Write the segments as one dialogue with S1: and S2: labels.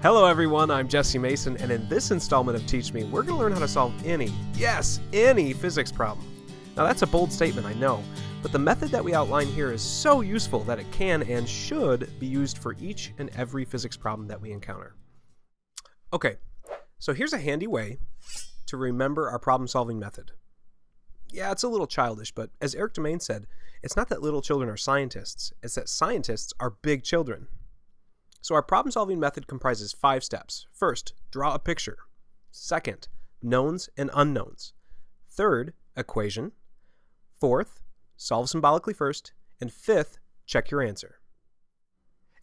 S1: Hello everyone, I'm Jesse Mason, and in this installment of Teach Me, we're going to learn how to solve any, yes, any physics problem. Now that's a bold statement, I know, but the method that we outline here is so useful that it can and should be used for each and every physics problem that we encounter. Okay, so here's a handy way to remember our problem solving method. Yeah, it's a little childish, but as Erik Demaine said, it's not that little children are scientists, it's that scientists are big children. So our problem solving method comprises five steps. First, draw a picture. Second, knowns and unknowns. Third, equation. Fourth, solve symbolically first. And fifth, check your answer.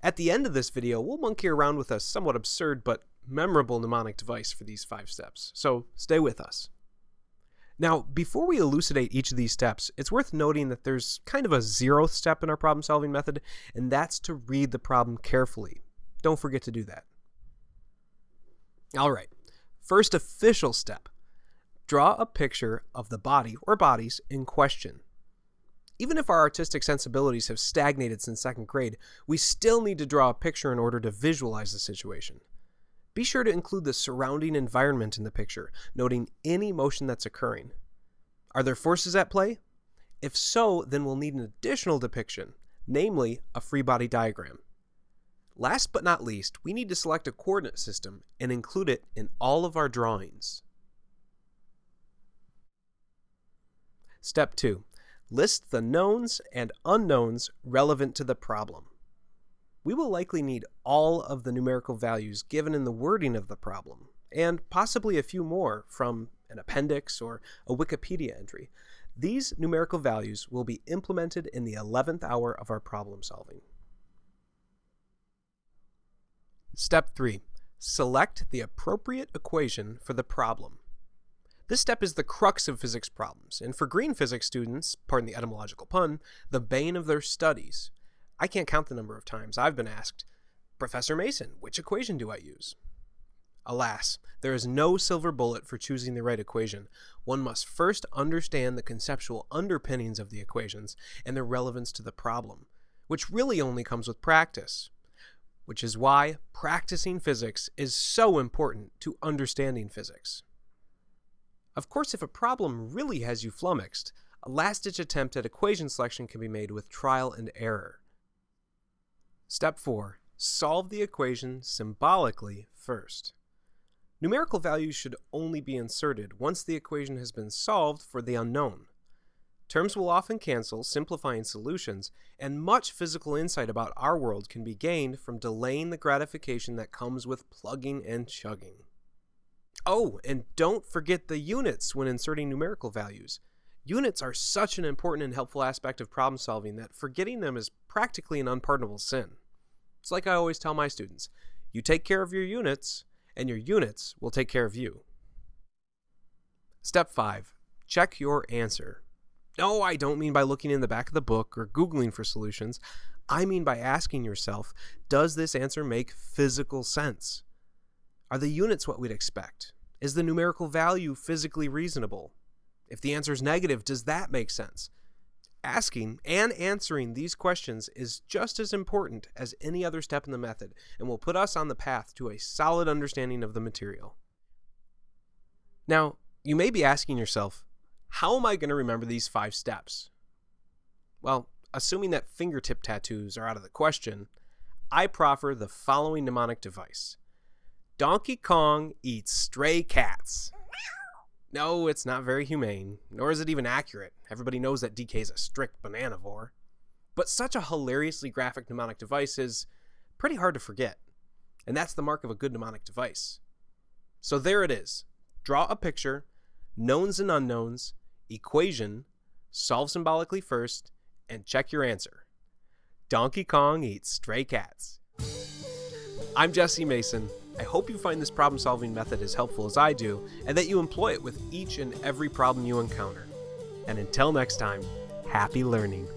S1: At the end of this video, we'll monkey around with a somewhat absurd but memorable mnemonic device for these five steps, so stay with us. Now, before we elucidate each of these steps, it's worth noting that there's kind of a zeroth step in our problem solving method, and that's to read the problem carefully don't forget to do that. All right, first official step. Draw a picture of the body or bodies in question. Even if our artistic sensibilities have stagnated since second grade, we still need to draw a picture in order to visualize the situation. Be sure to include the surrounding environment in the picture, noting any motion that's occurring. Are there forces at play? If so, then we'll need an additional depiction, namely a free body diagram. Last but not least, we need to select a coordinate system and include it in all of our drawings. Step 2. List the knowns and unknowns relevant to the problem. We will likely need all of the numerical values given in the wording of the problem, and possibly a few more from an appendix or a Wikipedia entry. These numerical values will be implemented in the 11th hour of our problem solving. Step 3. Select the appropriate equation for the problem. This step is the crux of physics problems, and for green physics students, pardon the etymological pun, the bane of their studies. I can't count the number of times I've been asked, Professor Mason, which equation do I use? Alas, there is no silver bullet for choosing the right equation. One must first understand the conceptual underpinnings of the equations and their relevance to the problem, which really only comes with practice which is why practicing physics is so important to understanding physics. Of course, if a problem really has you flummoxed, a last-ditch attempt at equation selection can be made with trial and error. Step 4. Solve the equation symbolically first. Numerical values should only be inserted once the equation has been solved for the unknown. Terms will often cancel, simplifying solutions, and much physical insight about our world can be gained from delaying the gratification that comes with plugging and chugging. Oh, and don't forget the units when inserting numerical values. Units are such an important and helpful aspect of problem solving that forgetting them is practically an unpardonable sin. It's like I always tell my students, you take care of your units, and your units will take care of you. Step 5. Check your answer. No, I don't mean by looking in the back of the book or Googling for solutions. I mean by asking yourself, does this answer make physical sense? Are the units what we'd expect? Is the numerical value physically reasonable? If the answer is negative, does that make sense? Asking and answering these questions is just as important as any other step in the method and will put us on the path to a solid understanding of the material. Now, you may be asking yourself, how am I going to remember these five steps? Well, assuming that fingertip tattoos are out of the question, I proffer the following mnemonic device. Donkey Kong eats stray cats. No, it's not very humane, nor is it even accurate. Everybody knows that DK is a strict bananavore. But such a hilariously graphic mnemonic device is pretty hard to forget. And that's the mark of a good mnemonic device. So there it is. Draw a picture, knowns and unknowns, equation, solve symbolically first, and check your answer. Donkey Kong eats stray cats. I'm Jesse Mason. I hope you find this problem solving method as helpful as I do, and that you employ it with each and every problem you encounter. And until next time, happy learning.